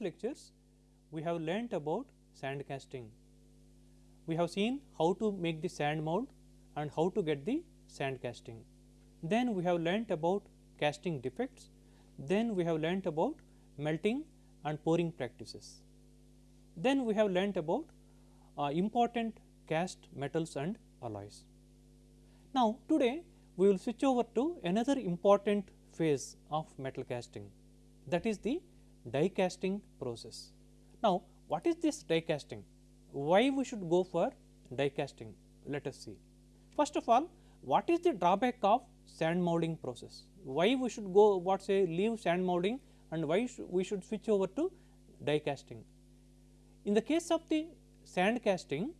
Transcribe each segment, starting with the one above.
lectures, we have learnt about sand casting. We have seen how to make the sand mold and how to get the sand casting. Then we have learnt about casting defects, then we have learnt about melting and pouring practices. Then we have learnt about uh, important cast metals and alloys. Now, today we will switch over to another important phase of metal casting that is the die casting process. Now, what is this die casting? Why we should go for die casting? Let us see. First of all, what is the drawback of sand molding process? Why we should go what say leave sand molding and why sh we should switch over to die casting? In the case of the sand casting,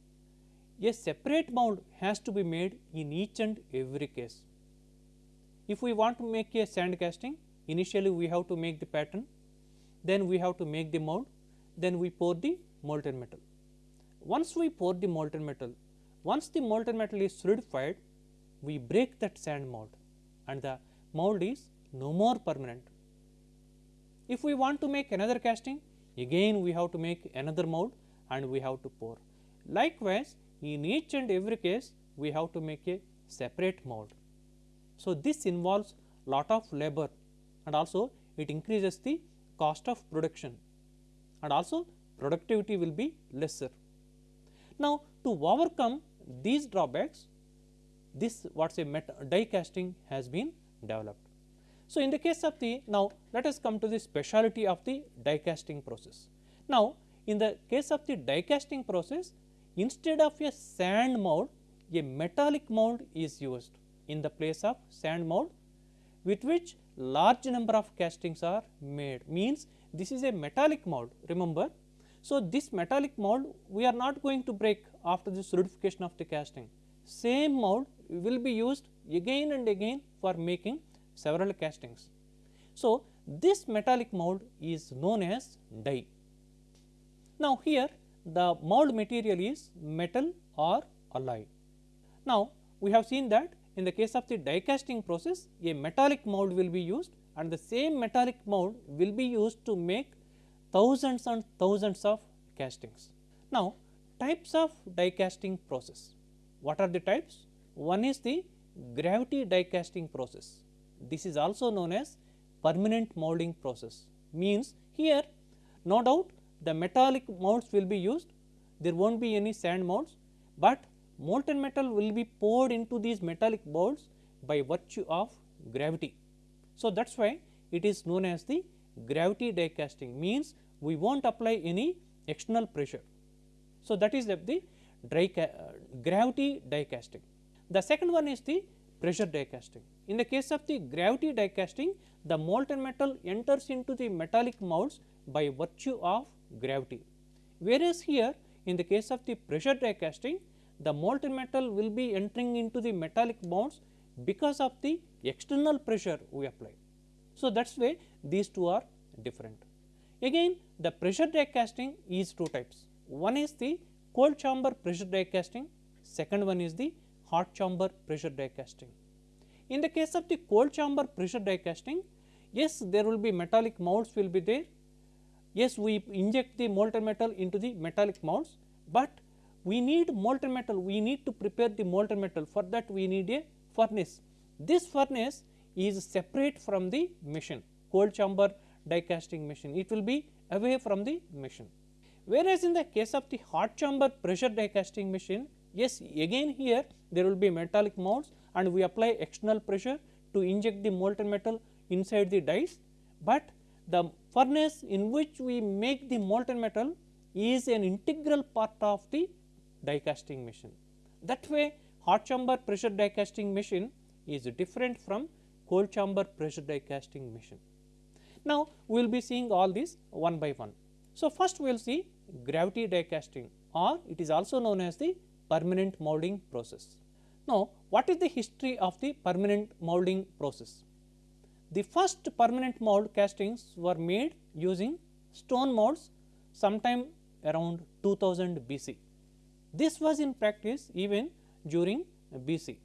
a separate mold has to be made in each and every case. If we want to make a sand casting, initially we have to make the pattern, then we have to make the mold, then we pour the molten metal. Once we pour the molten metal, once the molten metal is solidified, we break that sand mold and the mold is no more permanent. If we want to make another casting, again we have to make another mold and we have to pour. Likewise, in each and every case we have to make a separate mold. So, this involves lot of labor and also it increases the cost of production and also productivity will be lesser. Now, to overcome these drawbacks this what say die casting has been developed. So, in the case of the now let us come to the speciality of the die casting process. Now, in the case of the die casting process instead of a sand mold a metallic mold is used in the place of sand mold with which large number of castings are made means this is a metallic mold remember. So, this metallic mold we are not going to break after the solidification of the casting same mold will be used again and again for making several castings. So, this metallic mold is known as die. Now, here the mold material is metal or alloy. Now, we have seen that in the case of the die casting process a metallic mold will be used and the same metallic mold will be used to make thousands and thousands of castings. Now, types of die casting process. What are the types? One is the gravity die casting process. This is also known as permanent molding process means here no doubt the metallic molds will be used there will not be any sand molds, but molten metal will be poured into these metallic molds by virtue of gravity. So, that is why it is known as the gravity die casting means we will not apply any external pressure. So, that is the, the dry uh, gravity die casting. The second one is the pressure die casting. In the case of the gravity die casting, the molten metal enters into the metallic molds by virtue of gravity. Whereas, here in the case of the pressure die casting, the molten metal will be entering into the metallic molds because of the external pressure we apply. So, that is why these two are different. Again the pressure die casting is two types. One is the cold chamber pressure die casting, second one is the hot chamber pressure die casting. In the case of the cold chamber pressure die casting, yes there will be metallic molds will be there, yes we inject the molten metal into the metallic molds, but we need molten metal, we need to prepare the molten metal. For that we need a furnace. This furnace is separate from the machine. Cold chamber die casting machine, it will be away from the machine. Whereas, in the case of the hot chamber pressure die casting machine, yes again here there will be metallic molds and we apply external pressure to inject the molten metal inside the dies, but the furnace in which we make the molten metal is an integral part of the die casting machine. That way hot chamber pressure die casting machine is different from cold chamber pressure die casting machine. Now, we will be seeing all these one by one. So, first we will see gravity die casting or it is also known as the permanent molding process. Now, what is the history of the permanent molding process? The first permanent mold castings were made using stone molds sometime around 2000 BC. This was in practice even during BC,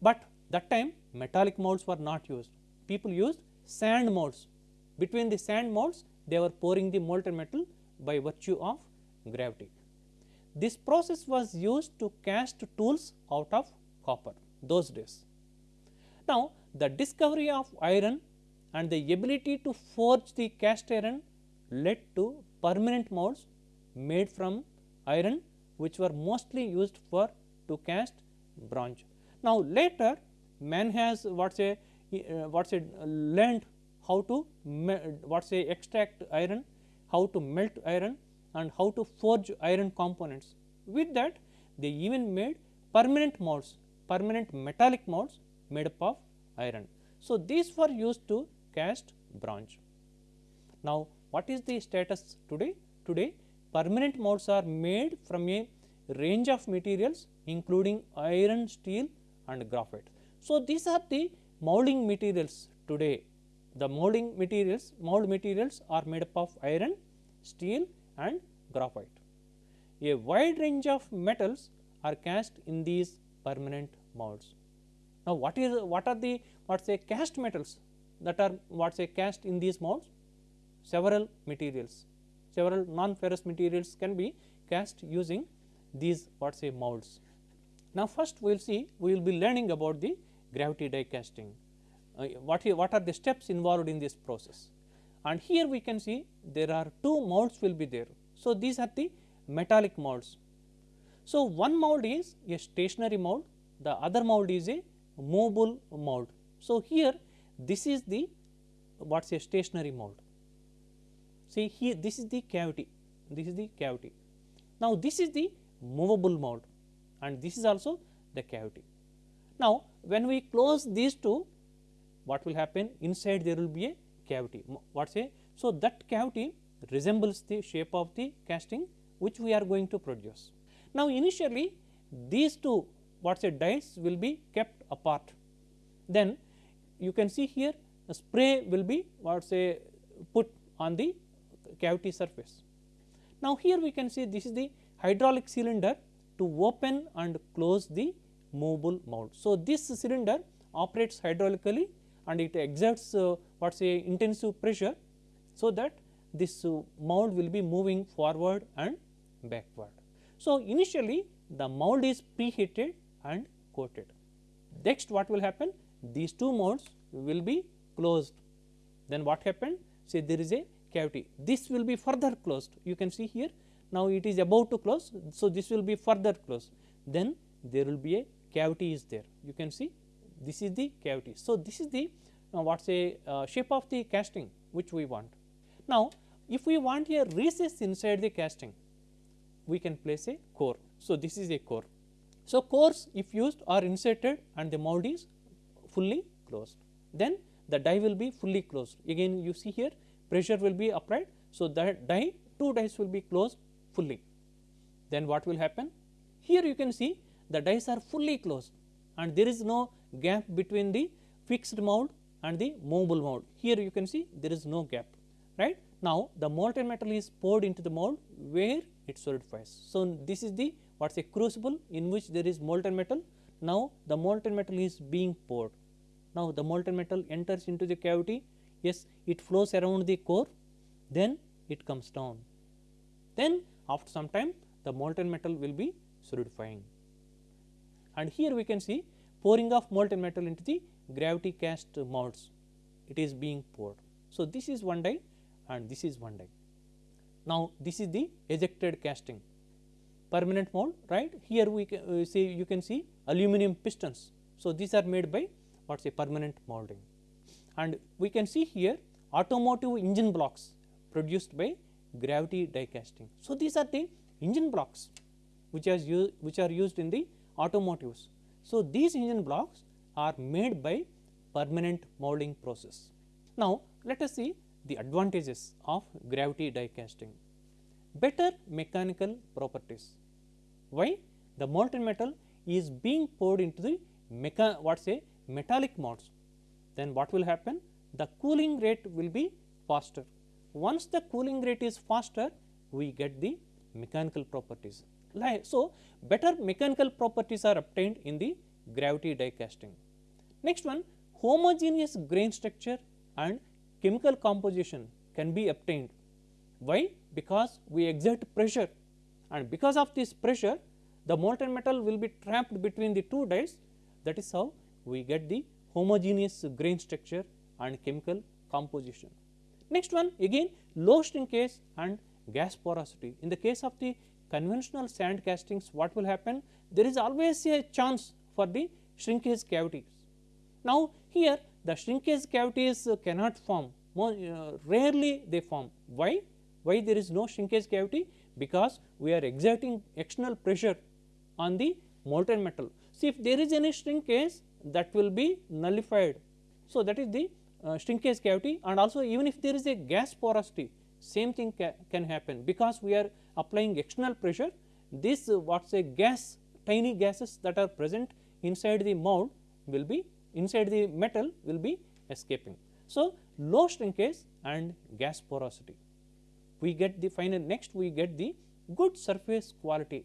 but that time metallic molds were not used. People used sand molds between the sand molds they were pouring the molten metal by virtue of gravity. This process was used to cast tools out of copper those days. Now, the discovery of iron and the ability to forge the cast iron led to permanent molds made from iron which were mostly used for to cast bronze. Now, later man has what say uh, what say learned how to what say extract iron, how to melt iron and how to forge iron components. With that they even made permanent molds, permanent metallic molds made up of iron. So, these were used to cast bronze. Now, what is the status today? Today permanent molds are made from a range of materials including iron, steel and graphite. So, these are the molding materials today. The molding materials, mold materials are made up of iron, steel and graphite. A wide range of metals are cast in these permanent molds. Now, what is what are the what say cast metals that are what say cast in these molds? Several materials, several non-ferrous materials can be cast using these what say molds. Now, first we will see we will be learning about the gravity die casting. Uh, what, what are the steps involved in this process? And here we can see there are two molds will be there. So, these are the metallic molds. So, one mold is a stationary mold, the other mold is a movable mold. So, here this is the what is a stationary mold. See here this is the cavity, this is the cavity. Now, this is the movable mold and this is also the cavity. Now, when we close these two what will happen inside there will be a cavity what say. So, that cavity resembles the shape of the casting which we are going to produce. Now, initially these two what say dies will be kept apart then you can see here a spray will be what say put on the cavity surface. Now, here we can see this is the hydraulic cylinder to open and close the movable mold. So, this cylinder operates hydraulically and it exerts uh, what say intensive pressure. So, that this uh, mold will be moving forward and backward. So, initially the mold is preheated and coated. Next what will happen? These two molds will be closed. Then what happened? Say there is a cavity. This will be further closed. You can see here now it is about to close. So, this will be further closed then there will be a cavity is there you can see this is the cavity. So, this is the uh, what say uh, shape of the casting which we want. Now, if we want a recess inside the casting we can place a core. So, this is a core. So, cores if used are inserted and the mold is fully closed then the die will be fully closed again you see here pressure will be applied. So, that die two dies will be closed fully. Then what will happen? Here you can see the dies are fully closed and there is no gap between the fixed mold and the movable mold. Here you can see there is no gap right. Now, the molten metal is poured into the mold where it solidifies. So, this is the what is a crucible in which there is molten metal. Now, the molten metal is being poured. Now, the molten metal enters into the cavity, yes it flows around the core, then it comes down. Then after some time the molten metal will be solidifying. And here we can see pouring of molten metal into the gravity cast molds, it is being poured. So, this is one die and this is one die. Now, this is the ejected casting permanent mold right here we can uh, see you can see aluminum pistons. So, these are made by what is a permanent molding and we can see here automotive engine blocks produced by gravity die casting. So, these are the engine blocks which, which are used in the automotives. So, these engine blocks are made by permanent molding process. Now, let us see the advantages of gravity die casting. Better mechanical properties. Why? The molten metal is being poured into the what say metallic molds. Then what will happen? The cooling rate will be faster once the cooling rate is faster, we get the mechanical properties. So, better mechanical properties are obtained in the gravity die casting. Next one homogeneous grain structure and chemical composition can be obtained. Why? Because we exert pressure and because of this pressure the molten metal will be trapped between the two dies that is how we get the homogeneous grain structure and chemical composition. Next one again low shrinkage and gas porosity. In the case of the conventional sand castings what will happen? There is always a chance for the shrinkage cavities. Now, here the shrinkage cavities cannot form more uh, rarely they form. Why? Why there is no shrinkage cavity? Because we are exerting external pressure on the molten metal. See if there is any shrinkage that will be nullified. So, that is the uh, shrinkage cavity and also even if there is a gas porosity same thing ca can happen because we are applying external pressure this uh, what say gas tiny gases that are present inside the mold will be inside the metal will be escaping. So, low shrinkage and gas porosity we get the final next we get the good surface quality.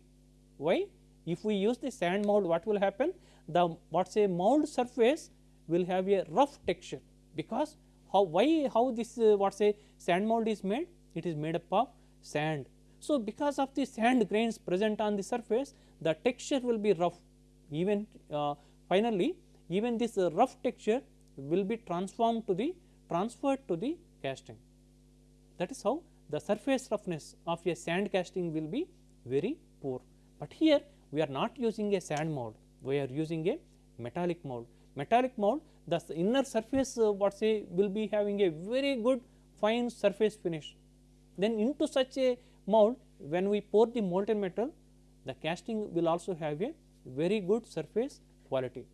Why? If we use the sand mold what will happen the what say mold surface will have a rough texture because how why how this uh, what say sand mold is made it is made up of sand. So, because of the sand grains present on the surface the texture will be rough even uh, finally even this uh, rough texture will be transformed to the transferred to the casting. That is how the surface roughness of a sand casting will be very poor, but here we are not using a sand mold we are using a metallic mold. Metallic mold the inner surface uh, what say will be having a very good fine surface finish. Then into such a mold when we pour the molten metal the casting will also have a very good surface quality.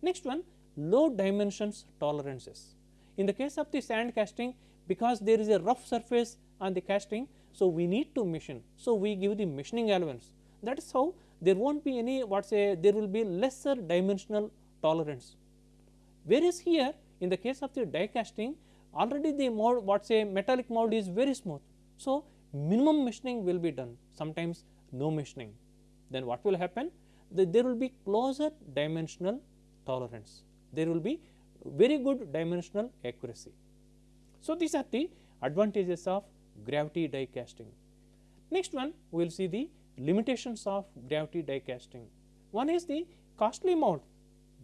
Next one low dimensions tolerances. In the case of the sand casting because there is a rough surface on the casting. So, we need to machine. So, we give the machining allowance that is how there will not be any what say there will be lesser dimensional tolerance Whereas here in the case of the die casting already the mold what say metallic mold is very smooth. So, minimum machining will be done sometimes no machining then what will happen the, there will be closer dimensional tolerance there will be very good dimensional accuracy. So, these are the advantages of gravity die casting. Next one we will see the limitations of gravity die casting. One is the costly mold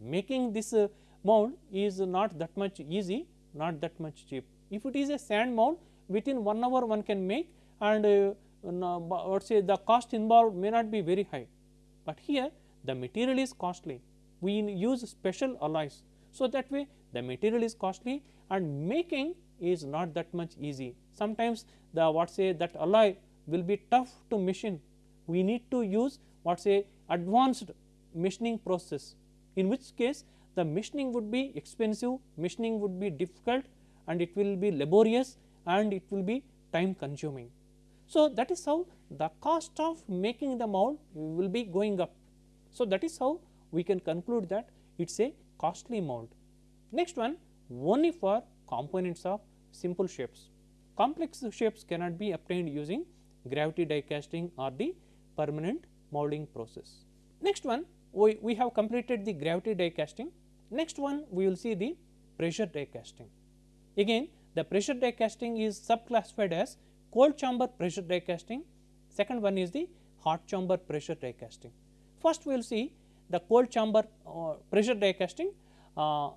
making this uh, mold is not that much easy, not that much cheap. If it is a sand mold within 1 hour one can make and uh, what say the cost involved may not be very high, but here the material is costly. We use special alloys. So, that way the material is costly and making is not that much easy. Sometimes the what say that alloy will be tough to machine. We need to use what say advanced machining process in which case the machining would be expensive, machining would be difficult and it will be laborious and it will be time consuming. So, that is how the cost of making the mold will be going up. So, that is how we can conclude that it is a costly mold. Next one only for components of simple shapes. Complex shapes cannot be obtained using gravity die casting or the permanent molding process. Next one we, we have completed the gravity die casting. Next one we will see the pressure die casting. Again the pressure die casting is subclassified as cold chamber pressure die casting, second one is the hot chamber pressure die casting. First we will see the cold chamber uh, pressure die casting. Uh,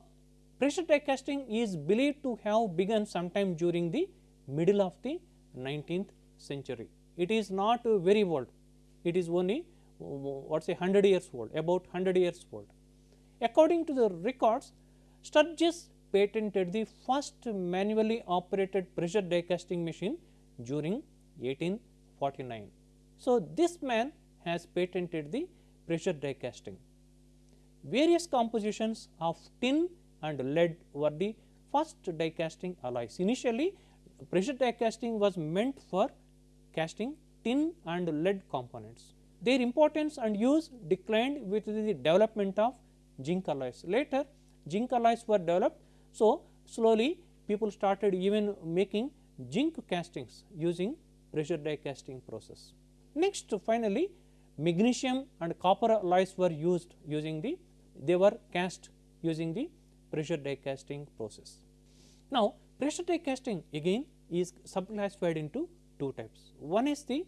pressure die casting is believed to have begun sometime during the middle of the 19th century. It is not very old, it is only what say 100 years old, about 100 years old. According to the records, Sturges patented the first manually operated pressure die casting machine during 1849. So, this man has patented the pressure die casting. Various compositions of tin and lead were the first die casting alloys. Initially, pressure die casting was meant for casting tin and lead components. Their importance and use declined with the development of zinc alloys. Later zinc alloys were developed. So, slowly people started even making zinc castings using pressure die casting process. Next finally, magnesium and copper alloys were used using the they were cast using the pressure die casting process. Now, Pressure die casting again is subclassified into two types. One is the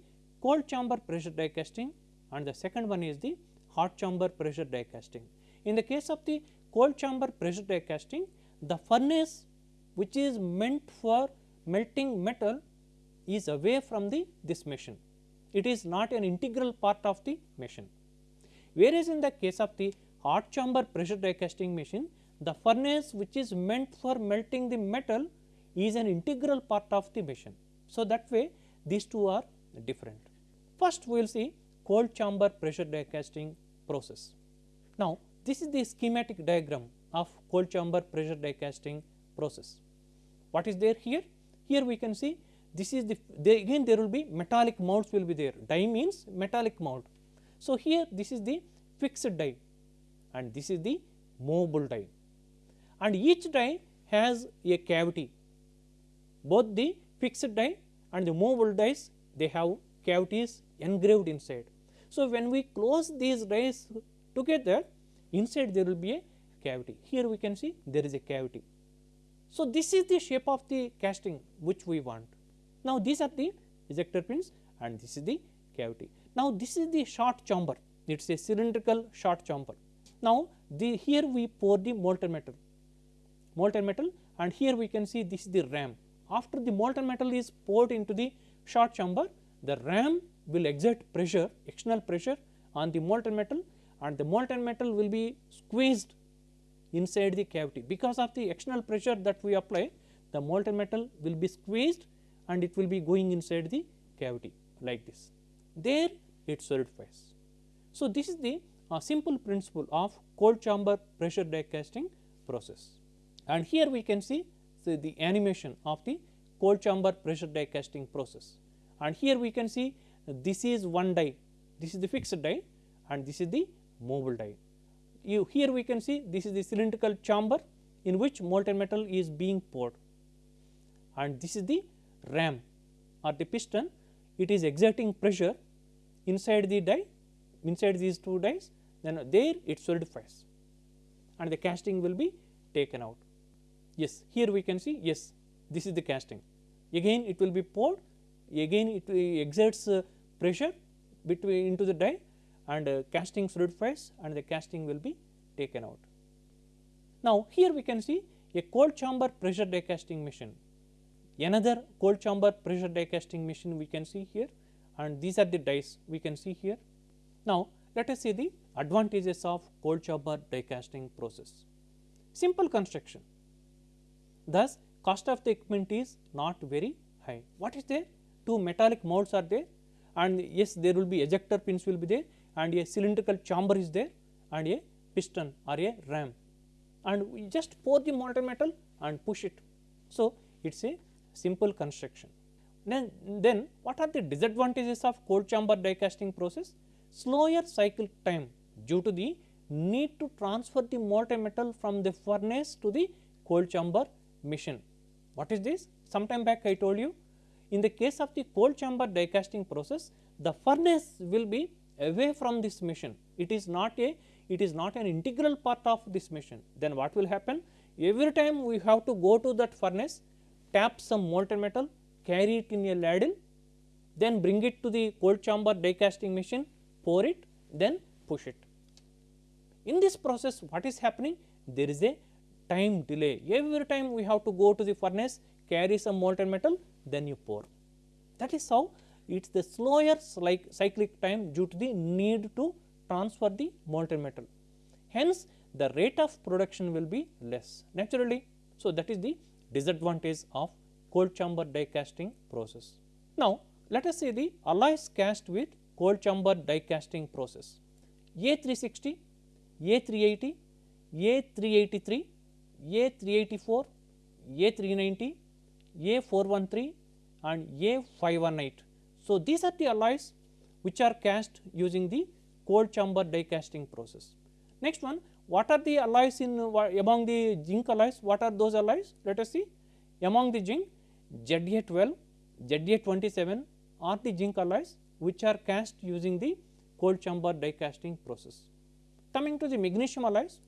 cold chamber pressure die casting and the second one is the hot chamber pressure die casting. In the case of the cold chamber pressure die casting, the furnace which is meant for melting metal is away from the this machine. It is not an integral part of the machine. Whereas, in the case of the hot chamber pressure die casting machine, the furnace which is meant for melting the metal is an integral part of the machine. So, that way these two are different. First we will see cold chamber pressure die casting process. Now, this is the schematic diagram of cold chamber pressure die casting process. What is there here? Here we can see this is the they again there will be metallic molds will be there die means metallic mold. So, here this is the fixed die and this is the movable die and each die has a cavity both the fixed die and the movable dies they have cavities engraved inside. So, when we close these dies together inside there will be a cavity here we can see there is a cavity. So, this is the shape of the casting which we want. Now, these are the ejector pins and this is the cavity. Now, this is the shot chamber it is a cylindrical shot chamber. Now, the here we pour the molten metal molten metal and here we can see this is the ram. After the molten metal is poured into the shot chamber the ram will exert pressure external pressure on the molten metal and the molten metal will be squeezed inside the cavity. Because of the external pressure that we apply the molten metal will be squeezed and it will be going inside the cavity like this. There it solidifies. So, this is the uh, simple principle of cold chamber pressure die casting process. And here we can see so the animation of the cold chamber pressure die casting process. And here we can see this is one die. This is the fixed die and this is the mobile die. You here we can see this is the cylindrical chamber in which molten metal is being poured. And this is the ram or the piston. It is exerting pressure inside the die inside these two dies. Then there it solidifies and the casting will be taken out. Yes, here we can see yes this is the casting again it will be poured again it exerts uh, pressure between into the die and uh, casting solidifies and the casting will be taken out. Now, here we can see a cold chamber pressure die casting machine another cold chamber pressure die casting machine we can see here and these are the dies we can see here. Now, let us see the advantages of cold chamber die casting process. Simple construction thus cost of the equipment is not very high. What is there? Two metallic molds are there and yes there will be ejector pins will be there and a cylindrical chamber is there and a piston or a ram and we just pour the molten metal and push it. So, it is a simple construction. Then, then what are the disadvantages of cold chamber die casting process? Slower cycle time due to the need to transfer the molten metal from the furnace to the cold chamber machine. What is this? Sometime back I told you in the case of the cold chamber die casting process the furnace will be away from this machine. It is not a it is not an integral part of this machine. Then what will happen? Every time we have to go to that furnace tap some molten metal, carry it in a ladle, then bring it to the cold chamber die casting machine, pour it, then push it. In this process what is happening? There is a time delay. Every time we have to go to the furnace, carry some molten metal, then you pour. That is how it is the slower like cyclic time due to the need to transfer the molten metal. Hence, the rate of production will be less naturally. So, that is the disadvantage of cold chamber die casting process. Now, let us see the alloys cast with cold chamber die casting process. A360, A380, A383, A384, A390, A413 and A518. So, these are the alloys which are cast using the cold chamber die casting process. Next one what are the alloys in among the zinc alloys? What are those alloys? Let us see. Among the zinc, ZA12, ZA27 are the zinc alloys which are cast using the cold chamber die casting process. Coming to the magnesium alloys,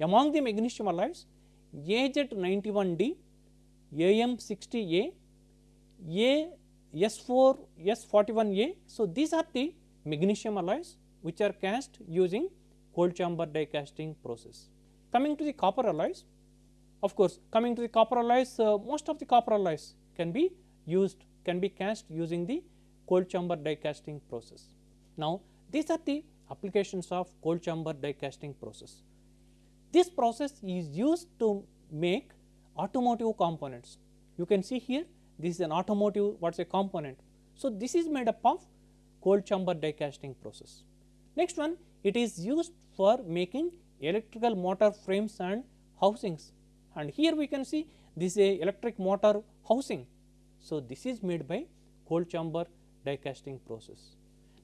among the magnesium alloys, AZ91D, AM60A, A S4, S41A. So, these are the magnesium alloys which are cast using cold chamber die casting process. Coming to the copper alloys, of course, coming to the copper alloys, uh, most of the copper alloys can be used, can be cast using the cold chamber die casting process. Now, these are the applications of cold chamber die casting process. This process is used to make automotive components. You can see here this is an automotive what is a component. So, this is made up of cold chamber die casting process. Next one it is used for making electrical motor frames and housings and here we can see this is a electric motor housing. So, this is made by cold chamber die casting process.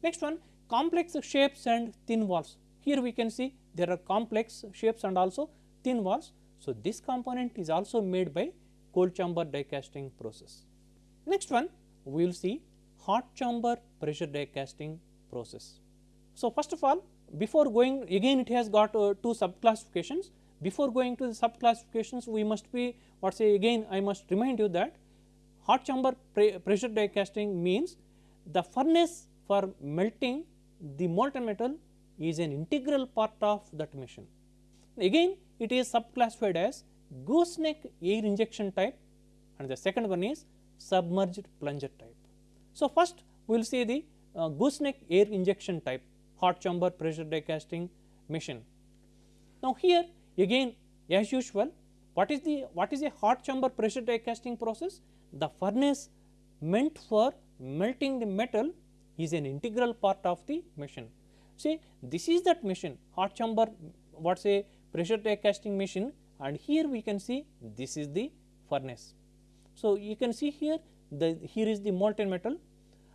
Next one complex shapes and thin walls. Here we can see there are complex shapes and also thin walls. So, this component is also made by cold chamber die casting process. Next one we will see hot chamber pressure die casting process. So, first of all before going again it has got uh, two sub classifications. Before going to the sub classifications we must be what say again I must remind you that hot chamber pre pressure die casting means the furnace for melting the molten metal is an integral part of that machine. Again it is subclassified as gooseneck air injection type and the second one is submerged plunger type. So, first we will see the uh, gooseneck air injection type hot chamber pressure die casting machine. Now, here again as usual what is the what is a hot chamber pressure die casting process? The furnace meant for melting the metal is an integral part of the machine. See this is that machine hot chamber what say pressure die casting machine and here we can see this is the furnace. So, you can see here the here is the molten metal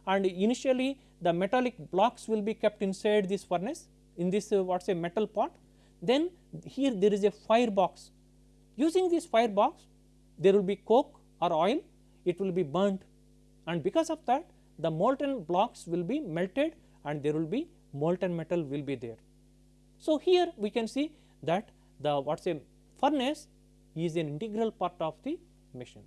and initially the metallic blocks will be kept inside this furnace in this uh, what say metal pot. Then here there is a fire box using this fire box there will be coke or oil it will be burnt and because of that the molten blocks will be melted and there will be molten metal will be there. So, here we can see that the what say furnace is an integral part of the machine.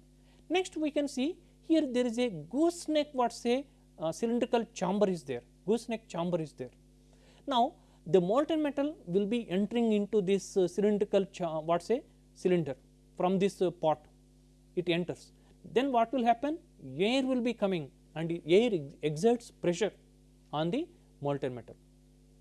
Next we can see here there is a gooseneck what say uh, cylindrical chamber is there, gooseneck chamber is there. Now, the molten metal will be entering into this uh, cylindrical what say cylinder from this uh, pot it enters. Then what will happen air will be coming and air exerts pressure on the molten metal.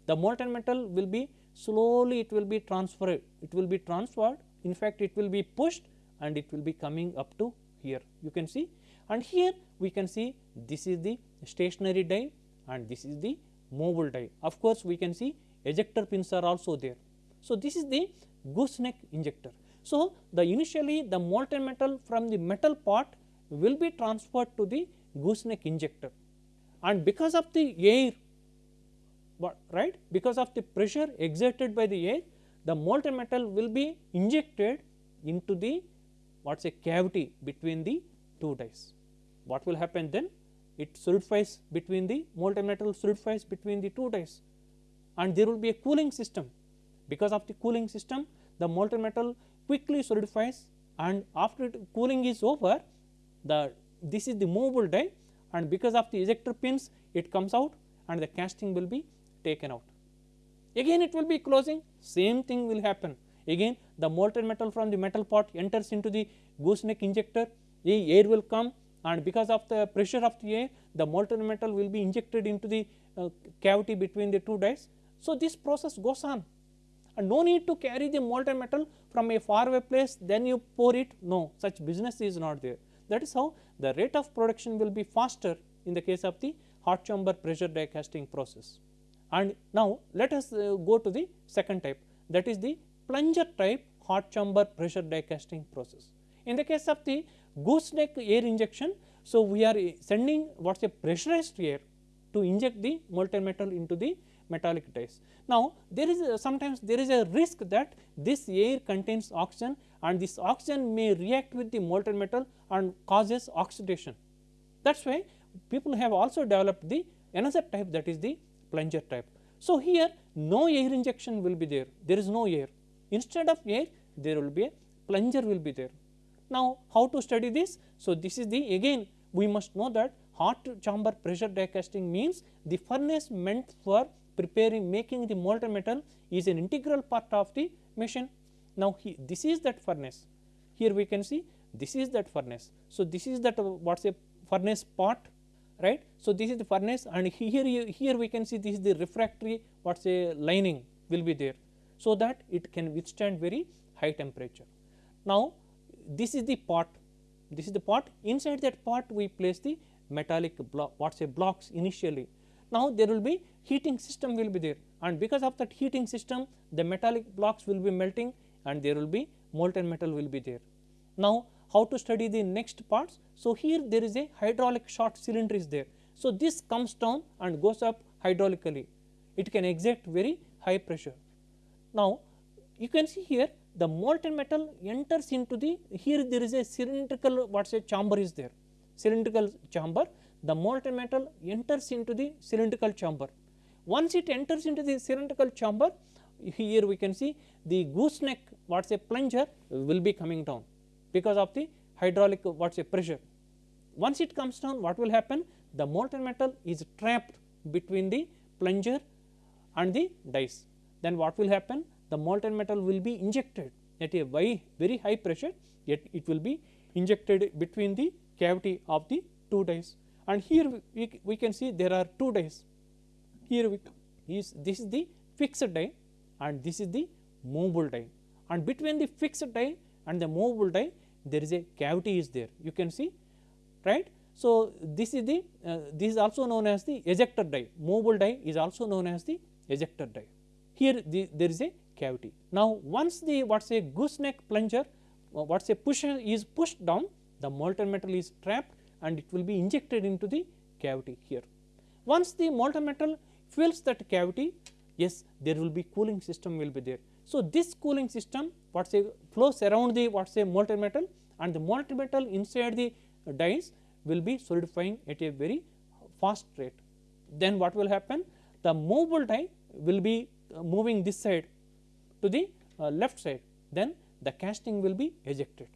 The molten metal will be slowly it will be transferred it will be transferred in fact it will be pushed and it will be coming up to here you can see and here we can see this is the stationary die and this is the mobile die. Of course, we can see ejector pins are also there. So, this is the gooseneck injector. So, the initially the molten metal from the metal pot will be transferred to the gooseneck injector and because of the air right? Because of the pressure exerted by the air the molten metal will be injected into the what is a cavity between the two dies. What will happen then? It solidifies between the molten metal solidifies between the two dies and there will be a cooling system. Because of the cooling system the molten metal quickly solidifies and after it cooling is over the this is the movable die and because of the ejector pins it comes out and the casting will be taken out. Again it will be closing same thing will happen again the molten metal from the metal pot enters into the gooseneck injector the air will come and because of the pressure of the air the molten metal will be injected into the uh, cavity between the two dies. So, this process goes on and no need to carry the molten metal from a far away place then you pour it no such business is not there that is how the rate of production will be faster in the case of the hot chamber pressure die casting process. And now, let us uh, go to the second type that is the plunger type hot chamber pressure die casting process. In the case of the gooseneck air injection, so we are sending what is a pressurized air to inject the molten metal into the metallic dies. Now, there is a, sometimes there is a risk that this air contains oxygen and this oxygen may react with the molten metal and causes oxidation. That is why people have also developed the another type that is the plunger type. So, here no air injection will be there, there is no air. Instead of air, there will be a plunger will be there. Now, how to study this? So, this is the again we must know that hot chamber pressure die casting means the furnace meant for preparing making the molten metal is an integral part of the machine. Now, he, this is that furnace here we can see this is that furnace. So, this is that uh, what is a furnace part right. So, this is the furnace and here you, here we can see this is the refractory what a lining will be there. So, that it can withstand very high temperature. Now, this is the pot this is the pot inside that pot we place the metallic block what say blocks initially. Now, there will be heating system will be there and because of that heating system the metallic blocks will be melting and there will be molten metal will be there. Now, how to study the next parts? So, here there is a hydraulic shot cylinder is there. So, this comes down and goes up hydraulically, it can exert very high pressure. Now, you can see here the molten metal enters into the here there is a cylindrical what say chamber is there cylindrical chamber the molten metal enters into the cylindrical chamber. Once it enters into the cylindrical chamber here we can see the gooseneck what say plunger will be coming down because of the hydraulic what is say pressure. Once it comes down what will happen? The molten metal is trapped between the plunger and the dies then what will happen? The molten metal will be injected at a very high pressure yet it will be injected between the cavity of the two dies and here we, we can see there are two dies here we is this is the fixed die and this is the movable die. And between the fixed die and the movable die there is a cavity is there you can see right. So, this is the uh, this is also known as the ejector die movable die is also known as the ejector die here the, there is a cavity. Now, once the what say gooseneck plunger uh, what say pusher is pushed down the molten metal is trapped and it will be injected into the cavity here. Once the molten metal fills that cavity yes there will be cooling system will be there. So, this cooling system what say flows around the what say molten metal and the molten metal inside the dies will be solidifying at a very fast rate. Then what will happen? The movable die will be uh, moving this side to the uh, left side. Then the casting will be ejected.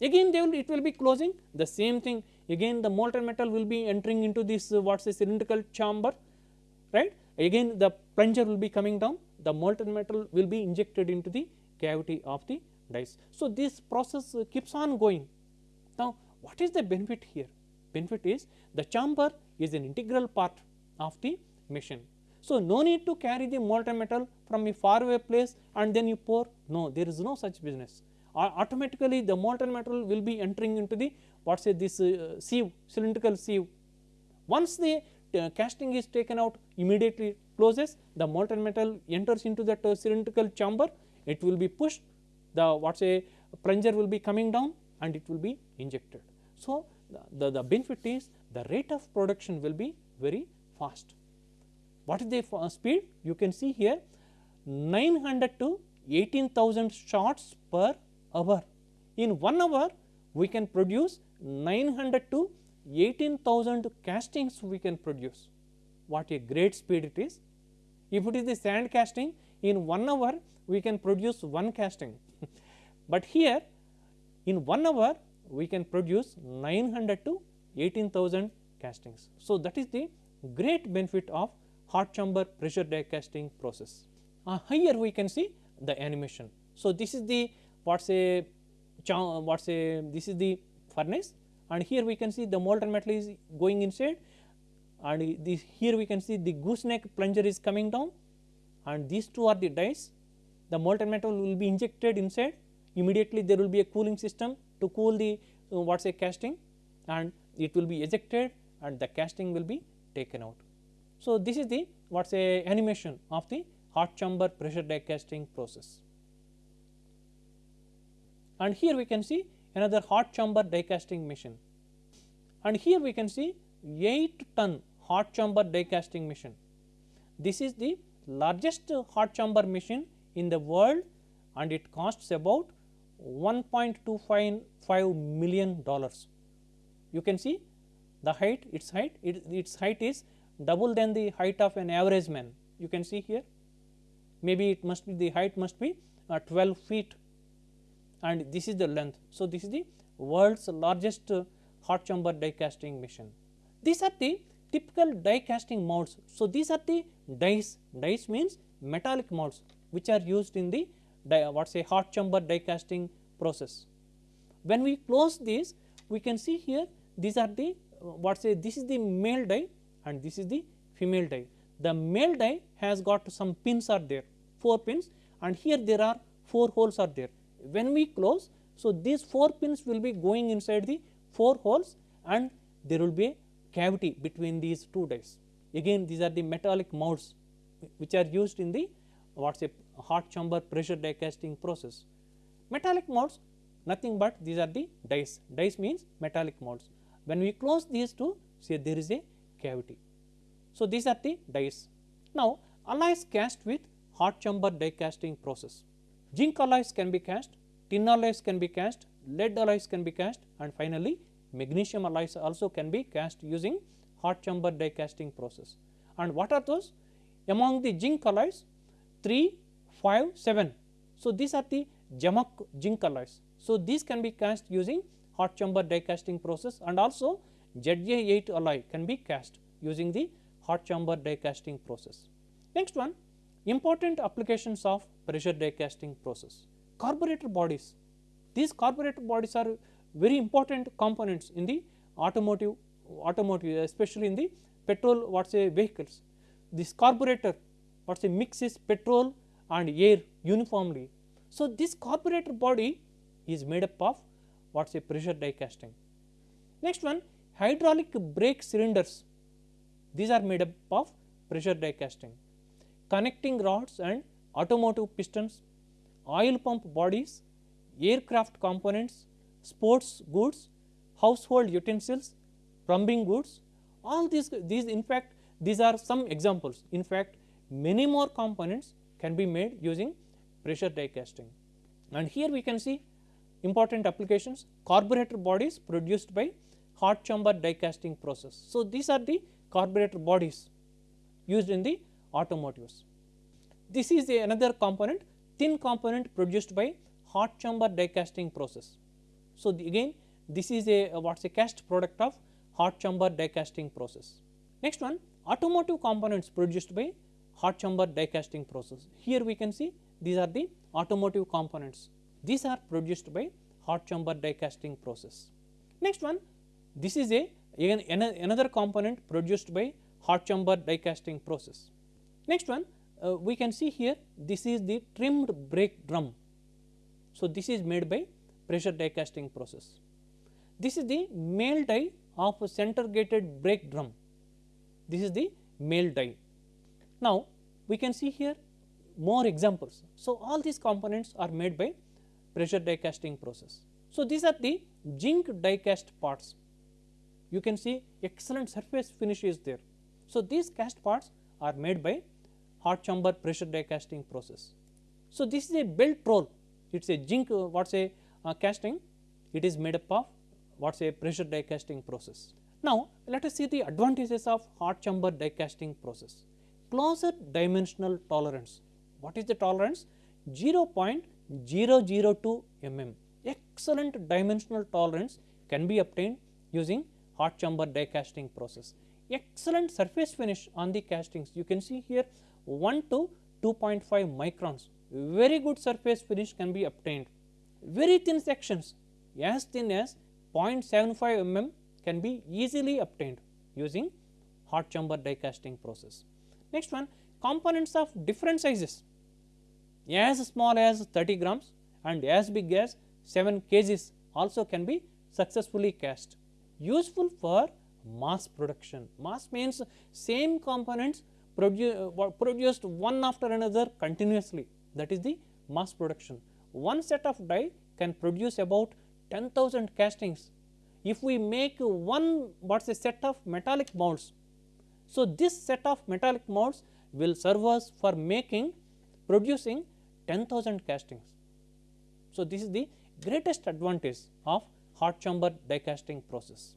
Again they will it will be closing. The same thing. Again the molten metal will be entering into this uh, what is a cylindrical chamber right? Again the plunger will be coming down the molten metal will be injected into the cavity of the dies. So, this process keeps on going. Now, what is the benefit here? Benefit is the chamber is an integral part of the machine. So, no need to carry the molten metal from a far away place and then you pour no there is no such business uh, automatically the molten metal will be entering into the what say this uh, sieve cylindrical sieve. Once the uh, casting is taken out immediately closes the molten metal enters into that cylindrical chamber it will be pushed the what say plunger will be coming down and it will be injected. So, the, the benefit is the rate of production will be very fast. What is the speed? You can see here 900 to 18,000 shots per hour. In 1 hour we can produce 900 to 18,000 castings we can produce. What a great speed it is. If it is the sand casting in 1 hour we can produce one casting, but here in 1 hour we can produce 900 to 18,000 castings. So, that is the great benefit of hot chamber pressure die casting process. Uh, here we can see the animation. So, this is the what say what say this is the furnace and here we can see the molten metal is going inside and this here we can see the gooseneck plunger is coming down. And these two are the dies the molten metal will be injected inside. Immediately there will be a cooling system to cool the uh, say casting. And it will be ejected and the casting will be taken out. So, this is the what say animation of the hot chamber pressure die casting process. And here we can see another hot chamber die casting machine. And here we can see 8 ton hot chamber die casting machine. This is the largest hot chamber machine in the world and it costs about 1.25 million dollars. You can see the height its height it, its height is double than the height of an average man you can see here maybe it must be the height must be uh, 12 feet and this is the length. So, this is the world's largest uh, hot chamber die casting machine. These are the typical die casting molds. So, these are the dies, dies means metallic molds which are used in the what say hot chamber die casting process. When we close these we can see here these are the what say this is the male die and this is the female die. The male die has got some pins are there 4 pins and here there are 4 holes are there. When we close so these 4 pins will be going inside the 4 holes and there will be a cavity between these two dies. Again these are the metallic molds which are used in the what is say hot chamber pressure die casting process. Metallic molds nothing but these are the dies, dies means metallic molds. When we close these two say there is a cavity. So, these are the dies. Now, alloys cast with hot chamber die casting process. Zinc alloys can be cast, tin alloys can be cast, lead alloys can be cast and finally, magnesium alloys also can be cast using hot chamber die casting process. And what are those? Among the zinc alloys 3, 5, 7. So, these are the Zamak zinc alloys. So, these can be cast using hot chamber die casting process and also ZA8 alloy can be cast using the hot chamber die casting process. Next one important applications of pressure die casting process. Carburetor bodies, these carburetor bodies are very important components in the automotive automotive especially in the petrol what say vehicles. This carburetor what say mixes petrol and air uniformly. So, this carburetor body is made up of what say pressure die casting. Next one hydraulic brake cylinders these are made up of pressure die casting. Connecting rods and automotive pistons, oil pump bodies, aircraft components, sports goods, household utensils, plumbing goods all these these in fact these are some examples in fact many more components can be made using pressure die casting. And here we can see important applications carburetor bodies produced by hot chamber die casting process. So, these are the carburetor bodies used in the automotives. This is another component thin component produced by hot chamber die casting process. So, again this is a, a what is a cast product of hot chamber die casting process. Next one automotive components produced by hot chamber die casting process. Here we can see these are the automotive components. These are produced by hot chamber die casting process. Next one this is a again another component produced by hot chamber die casting process. Next one uh, we can see here this is the trimmed brake drum. So, this is made by pressure die casting process. This is the male die of a center gated brake drum. This is the male die. Now, we can see here more examples. So, all these components are made by pressure die casting process. So, these are the zinc die cast parts. You can see excellent surface finish is there. So, these cast parts are made by hot chamber pressure die casting process. So, this is a belt roll, it is a zinc uh, what say uh, casting, it is made up of what say pressure die casting process. Now, let us see the advantages of hot chamber die casting process. Closer dimensional tolerance, what is the tolerance? 0.002 mm, excellent dimensional tolerance can be obtained using hot chamber die casting process. Excellent surface finish on the castings, you can see here 1 to 2.5 microns, very good surface finish can be obtained. Very thin sections as thin as 0.75 mm can be easily obtained using hot chamber die casting process. Next one components of different sizes as small as 30 grams and as big as 7 kgs also can be successfully cast. Useful for mass production. Mass means same components produ uh, produced one after another continuously that is the mass production. One set of die can produce about 10,000 castings. If we make one what is a set of metallic molds. So, this set of metallic molds will serve us for making producing 10,000 castings. So, this is the greatest advantage of hot chamber die casting process.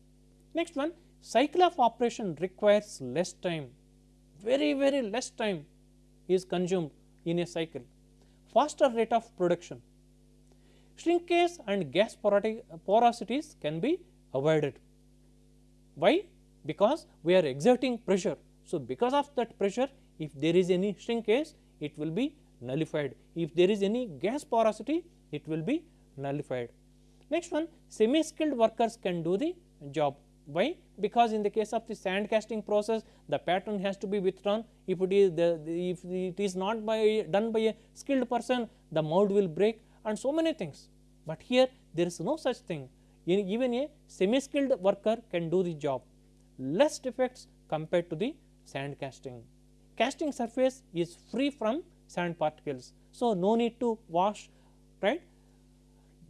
Next one cycle of operation requires less time, very very less time is consumed in a cycle, faster rate of production. shrinkage and gas porosities can be avoided. Why? Because we are exerting pressure. So, because of that pressure if there is any shrinkage it will be nullified. If there is any gas porosity it will be nullified. Next one semi skilled workers can do the job. Why? Because in the case of the sand casting process the pattern has to be withdrawn if it is the, the if it is not by done by a skilled person the mold will break and so many things. But here there is no such thing even a semi skilled worker can do the job less defects compared to the sand casting. Casting surface is free from sand particles. So, no need to wash right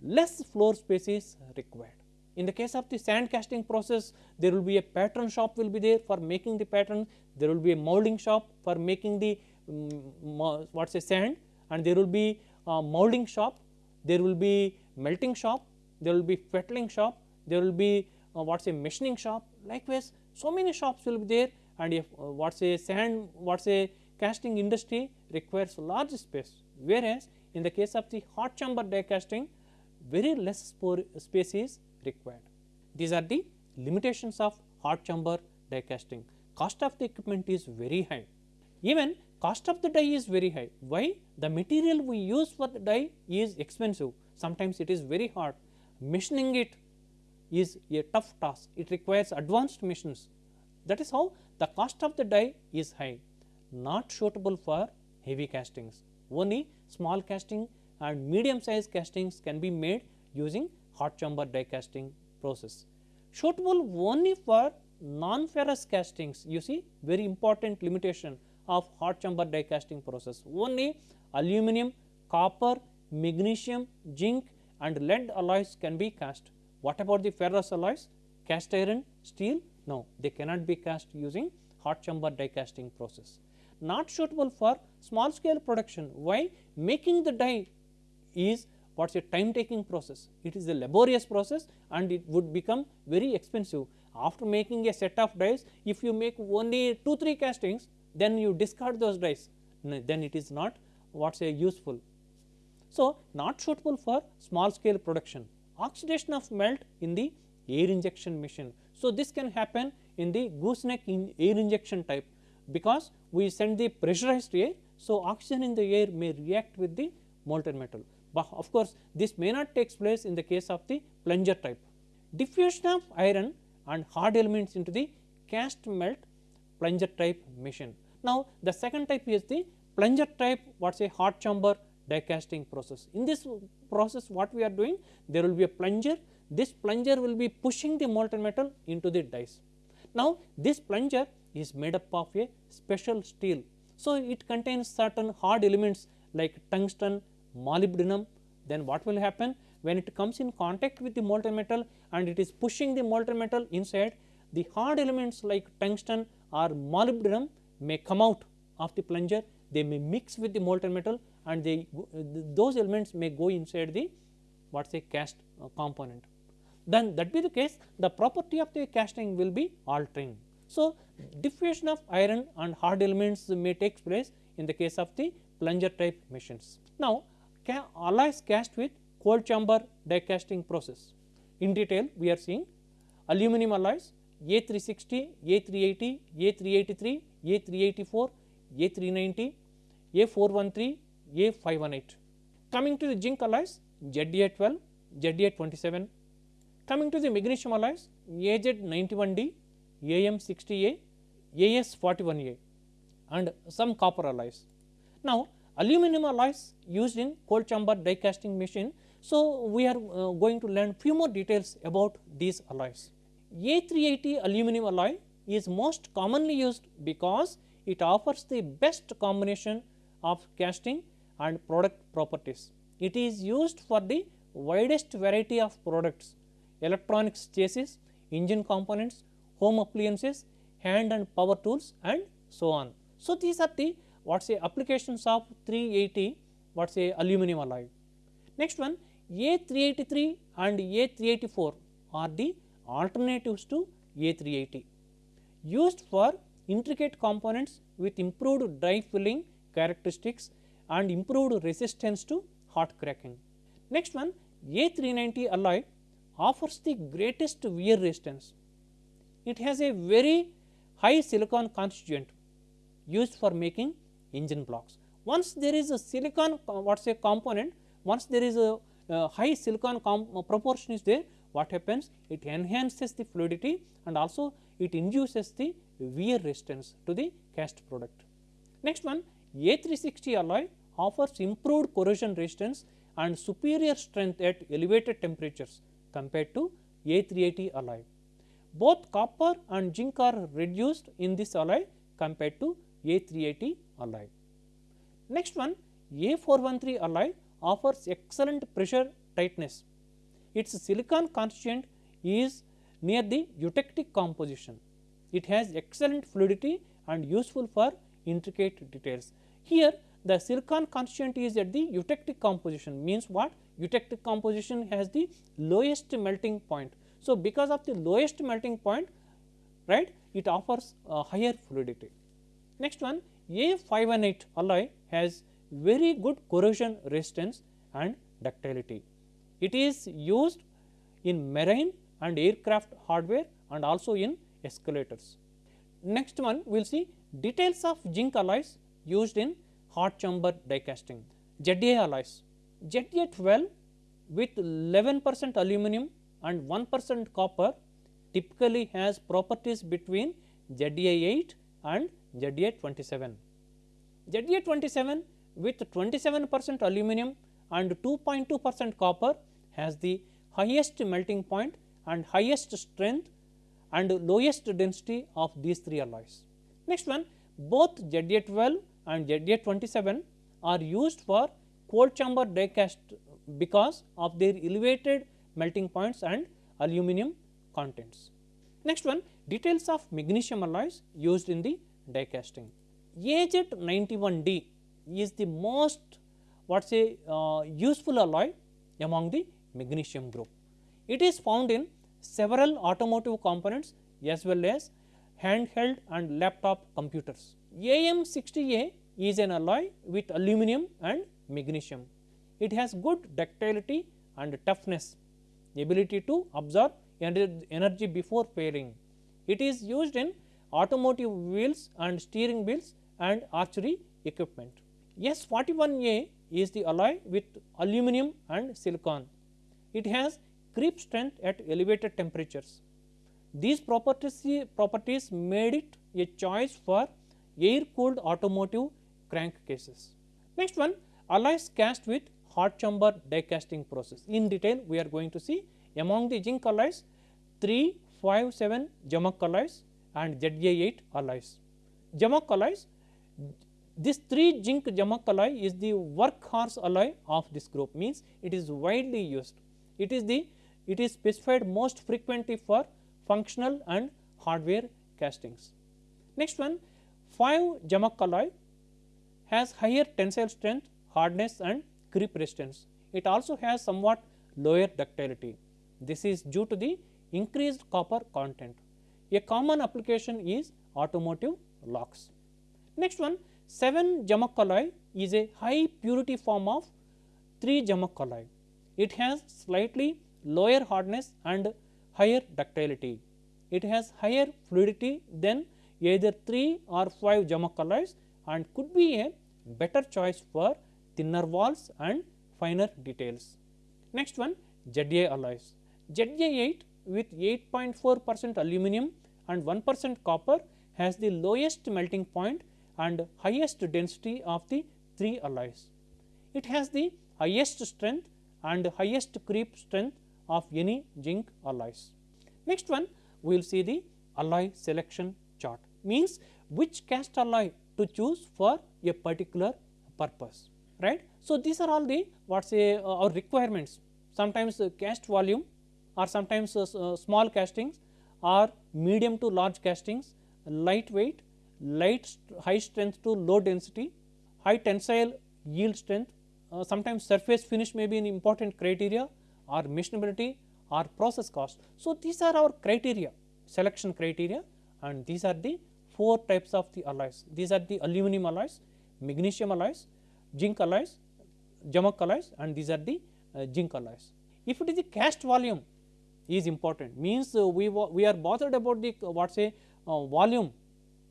less floor space is required. In the case of the sand casting process there will be a pattern shop will be there for making the pattern, there will be a molding shop for making the um, a sand. And there will be a molding shop, there will be melting shop, there will be fettling shop, there will be uh, a machining shop. Likewise so many shops will be there. And if uh, what is a sand what is a casting industry requires large space. Whereas in the case of the hot chamber die casting very less space is required. These are the limitations of hot chamber die casting. Cost of the equipment is very high. Even cost of the die is very high. Why? The material we use for the die is expensive. Sometimes it is very hard. Machining it is a tough task. It requires advanced machines. That is how the cost of the die is high. Not suitable for heavy castings. Only small casting and medium size castings can be made using hot chamber die casting process. Suitable only for non-ferrous castings you see very important limitation of hot chamber die casting process only aluminum, copper, magnesium, zinc and lead alloys can be cast. What about the ferrous alloys? Cast iron, steel? No, they cannot be cast using hot chamber die casting process. Not suitable for small scale production. Why? Making the die is what is a time taking process. It is a laborious process and it would become very expensive. After making a set of dies, if you make only 2 3 castings, then you discard those dies, then it is not what is a useful. So, not suitable for small scale production. Oxidation of melt in the air injection machine. So, this can happen in the gooseneck in air injection type because we send the pressurized air. So, oxygen in the air may react with the molten metal but of course, this may not takes place in the case of the plunger type. Diffusion of iron and hard elements into the cast melt plunger type machine. Now, the second type is the plunger type what is a hot chamber die casting process. In this process what we are doing there will be a plunger this plunger will be pushing the molten metal into the dies. Now, this plunger is made up of a special steel. So, it contains certain hard elements like tungsten, molybdenum then what will happen when it comes in contact with the molten metal and it is pushing the molten metal inside the hard elements like tungsten or molybdenum may come out of the plunger they may mix with the molten metal and they those elements may go inside the what say cast uh, component then that be the case the property of the casting will be altering. So, diffusion of iron and hard elements may take place in the case of the plunger type machines. Now, alloys cast with cold chamber die casting process. In detail we are seeing aluminum alloys A360, A380, A383, A384, A390, A413, A518. Coming to the zinc alloys ZA12, ZA27. Coming to the magnesium alloys AZ91D, AM60A, AS41A and some copper alloys. Now, aluminum alloys used in cold chamber die casting machine. So, we are uh, going to learn few more details about these alloys. A380 aluminum alloy is most commonly used because it offers the best combination of casting and product properties. It is used for the widest variety of products electronics chassis, engine components, home appliances, hand and power tools and so on. So, these are the what say applications of 380 what say aluminum alloy. Next one A383 and A384 are the alternatives to A380 used for intricate components with improved die filling characteristics and improved resistance to hot cracking. Next one A390 alloy offers the greatest wear resistance. It has a very high silicon constituent used for making engine blocks. Once there is a silicon what say component, once there is a uh, high silicon uh, proportion is there, what happens? It enhances the fluidity and also it induces the wear resistance to the cast product. Next one A360 alloy offers improved corrosion resistance and superior strength at elevated temperatures compared to A380 alloy. Both copper and zinc are reduced in this alloy compared to A380 alloy. Next one A413 alloy offers excellent pressure tightness. Its silicon constituent is near the eutectic composition. It has excellent fluidity and useful for intricate details. Here the silicon constituent is at the eutectic composition means what? Eutectic composition has the lowest melting point. So, because of the lowest melting point right it offers a higher fluidity. Next one A518 alloy has very good corrosion resistance and ductility. It is used in marine and aircraft hardware and also in escalators. Next one we will see details of zinc alloys used in hot chamber die casting. ZA alloys, ZA12 with 11 percent aluminum and 1 percent copper typically has properties between ZA8 and ZA27. ZA27 with 27 percent aluminum and 2.2 percent copper has the highest melting point and highest strength and lowest density of these three alloys. Next one both ZA12 and ZA27 are used for cold chamber die cast because of their elevated melting points and aluminum contents. Next one details of magnesium alloys used in the die casting. AZ91D is the most what say uh, useful alloy among the magnesium group. It is found in several automotive components as well as handheld and laptop computers. AM60A is an alloy with aluminum and magnesium. It has good ductility and toughness, ability to absorb energy before failing. It is used in automotive wheels and steering wheels and archery equipment. AS41A is the alloy with aluminum and silicon. It has creep strength at elevated temperatures. These properties, properties made it a choice for air cooled automotive crankcases. Next one alloys cast with hot chamber die casting process. In detail we are going to see among the zinc alloys 3, 5, 7 Zamak alloys and ZA8 alloys. Zamak alloys this 3 zinc Zamak alloy is the workhorse alloy of this group means it is widely used. It is the it is specified most frequently for functional and hardware castings. Next one 5 Zamak alloy has higher tensile strength, hardness and creep resistance. It also has somewhat lower ductility. This is due to the increased copper content. A common application is automotive locks. Next one 7 Zamak alloy is a high purity form of 3 Zamak alloy. It has slightly lower hardness and higher ductility. It has higher fluidity than either 3 or 5 Zamak alloys and could be a better choice for thinner walls and finer details. Next one ZA alloys. ZA8 with 8.4 percent aluminum and 1 percent copper has the lowest melting point and highest density of the 3 alloys. It has the highest strength and highest creep strength of any zinc alloys. Next one we will see the alloy selection chart means which cast alloy to choose for a particular purpose right. So, these are all the what say uh, our requirements sometimes uh, cast volume or sometimes uh, uh small castings or medium to large castings light st high strength to low density high tensile yield strength uh, sometimes surface finish may be an important criteria or machinability or process cost. So, these are our criteria selection criteria and these are the four types of the alloys. These are the aluminum alloys, magnesium alloys, zinc alloys, Zamak alloys and these are the uh, zinc alloys. If it is the cast volume is important means uh, we, we are bothered about the uh, what say uh, volume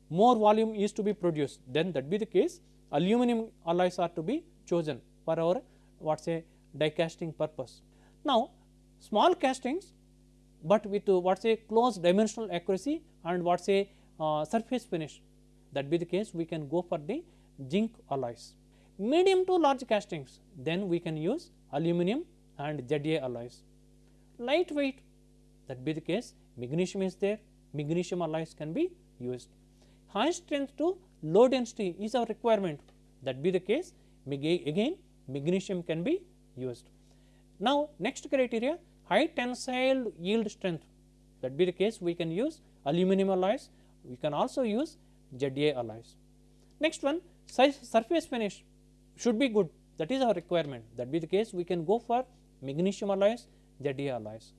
more volume is to be produced then that be the case aluminum alloys are to be chosen for our what say die casting purpose. Now, small castings, but with what say close dimensional accuracy and what say uh, surface finish that be the case we can go for the zinc alloys. Medium to large castings then we can use aluminum and ZA alloys. Lightweight that be the case magnesium is there magnesium alloys can be used. High strength to low density is our requirement that be the case again magnesium can be used. Now, next criteria high tensile yield strength that be the case we can use aluminum alloys we can also use ZA alloys. Next one surface finish should be good that is our requirement that be the case we can go for magnesium alloys ZA alloys.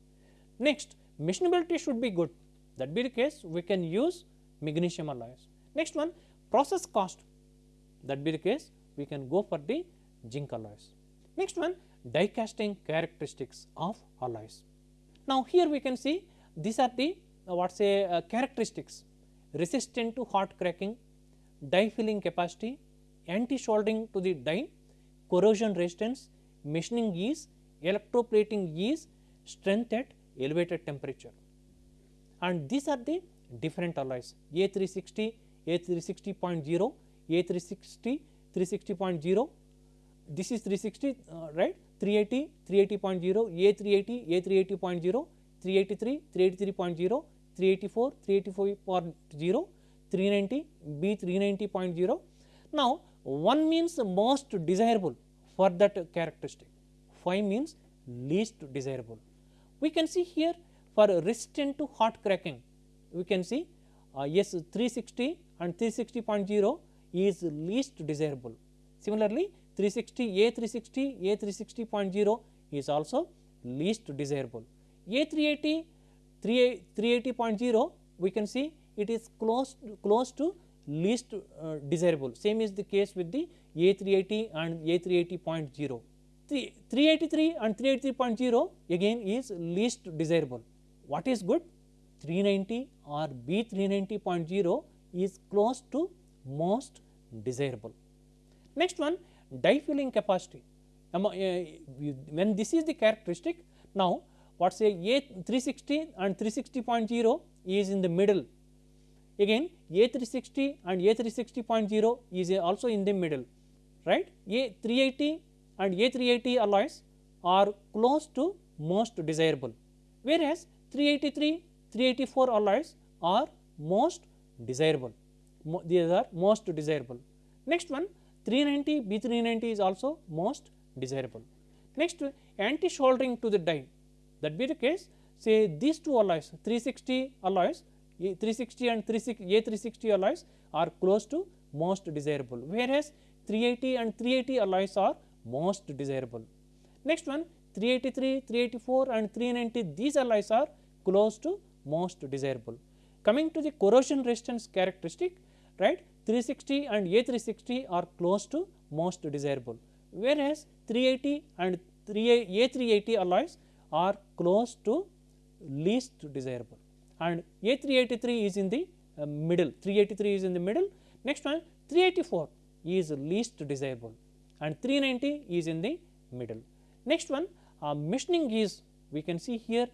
Next machinability should be good that be the case we can use magnesium alloys. Next one process cost that be the case we can go for the zinc alloys. Next one die casting characteristics of alloys. Now, here we can see these are the uh, what say uh, characteristics resistant to hot cracking, die filling capacity, anti soldering to the die, corrosion resistance, machining ease, electroplating ease, strength at elevated temperature. And these are the different alloys. A360, A360.0, A360, 360.0, this is 360 uh, right? 380, 380.0, A380, A380.0, 383, 383.0, 384, 384.0, 390, B390.0. Now, 1 means most desirable for that characteristic, 5 means least desirable. We can see here for resistant to hot cracking, we can see uh, yes 360 and 360.0 is least desirable. Similarly, 360 A360 A360.0 is also least desirable. A380 380.0 we can see it is close close to least uh, desirable same is the case with the A380 and A380.0. 383 and 383.0 again is least desirable. What is good? 390 or B 390.0 is close to most desirable. Next one die filling capacity. Uh, when this is the characteristic, now what say A 360 and 360.0 is in the middle. Again A 360 and A 360.0 is also in the middle, right. A 380 and A 380 alloys are close to most desirable, whereas 383, 384 alloys are most desirable, these are most desirable. Next one 390 B 390 is also most desirable. Next anti soldering to the die that be the case say these two alloys 360 alloys 360 and 360 A 360 alloys are close to most desirable whereas 380 and 380 alloys are most desirable. Next one 383, 384 and 390 these alloys are close to most desirable. Coming to the corrosion resistance characteristic right 360 and A 360 are close to most desirable whereas 380 and 3 A 380 alloys are close to least desirable and A 383 is in the uh, middle 383 is in the middle next one 384 is least desirable and 390 is in the middle. Next one uh, machining is we can see here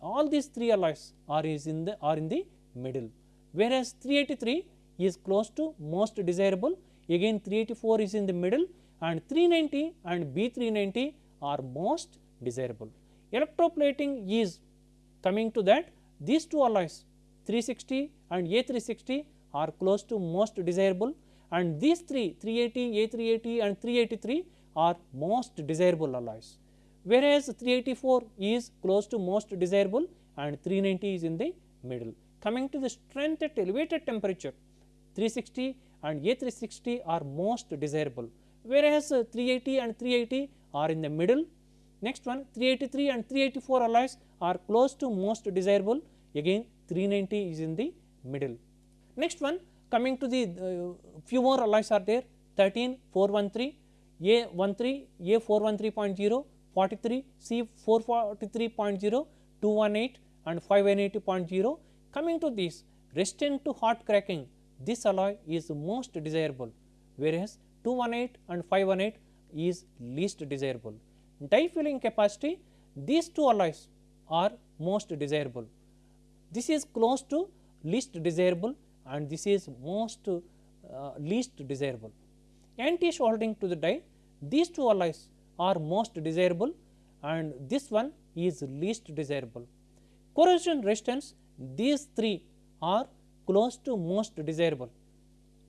all these three alloys are is in the are in the middle whereas 383 is close to most desirable again 384 is in the middle and 390 and B 390 are most desirable. Electroplating is coming to that these two alloys 360 and A 360 are close to most desirable and these three 380, A 380 and 383 are most desirable alloys whereas 384 is close to most desirable and 390 is in the middle. Coming to the strength at elevated temperature 360 and A 360 are most desirable whereas 380 and 380 are in the middle. Next one 383 and 384 alloys are close to most desirable again 390 is in the middle. Next one coming to the uh, few more alloys are there 13 413 A 13 A 413.0 43 C 443.0, 218 and 580.0. Coming to this resistant to hot cracking this alloy is most desirable whereas 218 and 518 is least desirable. Die filling capacity these two alloys are most desirable. This is close to least desirable and this is most uh, least desirable. Anti-soldering to the die these two alloys are most desirable and this one is least desirable. Corrosion resistance these three are close to most desirable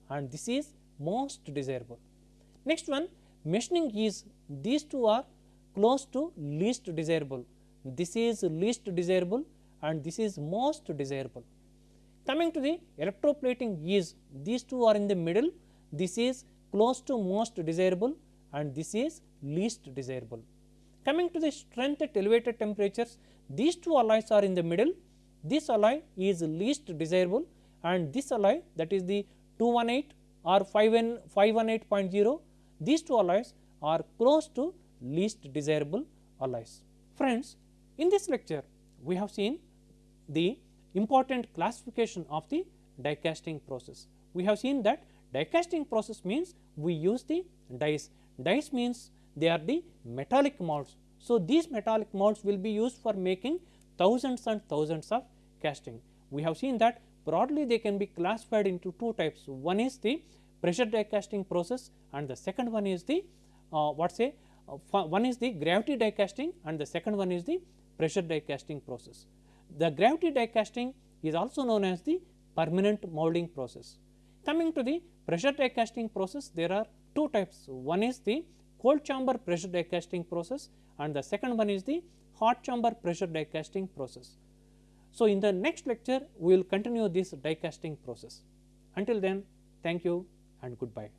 and this is most desirable. Next one machining is these two are close to least desirable. This is least desirable and this is most desirable. Coming to the electroplating is these two are in the middle this is close to most desirable and this is least desirable. Coming to the strength at elevated temperatures these two alloys are in the middle this alloy is least desirable and this alloy that is the 218 or 518.0 these two alloys are close to least desirable alloys. Friends, in this lecture we have seen the important classification of the die casting process. We have seen that die casting process means we use the dies, dies means they are the metallic molds. So, these metallic molds will be used for making thousands and thousands of casting. We have seen that broadly they can be classified into two types. One is the pressure die casting process and the second one is the uh, what say uh, one is the gravity die casting and the second one is the pressure die casting process. The gravity die casting is also known as the permanent molding process. Coming to the pressure die casting process there are two types one is the cold chamber pressure die casting process and the second one is the hot chamber pressure die casting process. So, in the next lecture we will continue this die casting process. Until then thank you and goodbye.